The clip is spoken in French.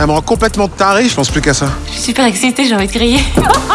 Elle me rend complètement taré, je pense plus qu'à ça. Je suis super excitée, j'ai envie de crier.